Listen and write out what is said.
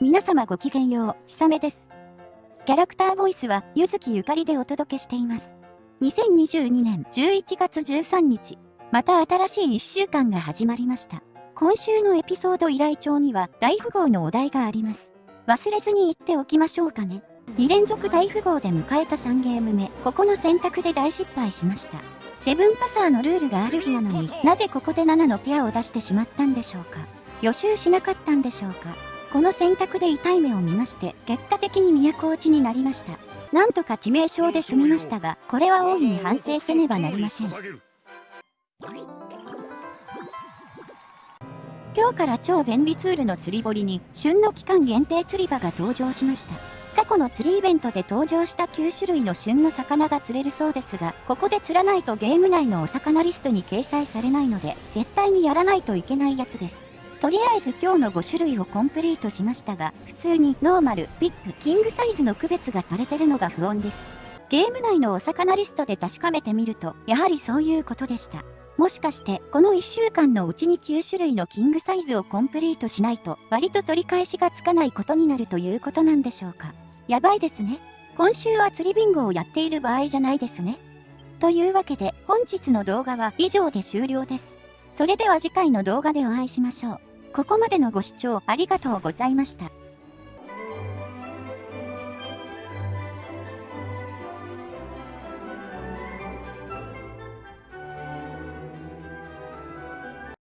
皆様ごきげんよう、ひさめです。キャラクターボイスは、ゆずきゆかりでお届けしています。2022年11月13日、また新しい1週間が始まりました。今週のエピソード依頼帳には大富豪のお題があります。忘れずに言っておきましょうかね。2連続大富豪で迎えた3ゲーム目、ここの選択で大失敗しました。セブンパサーのルールがある日なのになぜここで7のペアを出してしまったんでしょうか。予習しなかったんでしょうか。この選択で痛い目を見まして、結果的に都落ちになりました。なんとか致命傷で済みましたが、これは大いに反省せねばなりません。今日から超便利ツールの釣り堀に、旬の期間限定釣り場が登場しました。過去の釣りイベントで登場した9種類の旬の魚が釣れるそうですが、ここで釣らないとゲーム内のお魚リストに掲載されないので、絶対にやらないといけないやつです。とりあえず今日の5種類をコンプリートしましたが、普通にノーマル、ビッグ、キングサイズの区別がされてるのが不穏です。ゲーム内のお魚リストで確かめてみると、やはりそういうことでした。もしかして、この1週間のうちに9種類のキングサイズをコンプリートしないと、割と取り返しがつかないことになるということなんでしょうか。やばいですね。今週は釣りビンゴをやっている場合じゃないですね。というわけで、本日の動画は以上で終了です。それでは次回の動画でお会いしましょう。ここまでのご視聴ありがとうございました。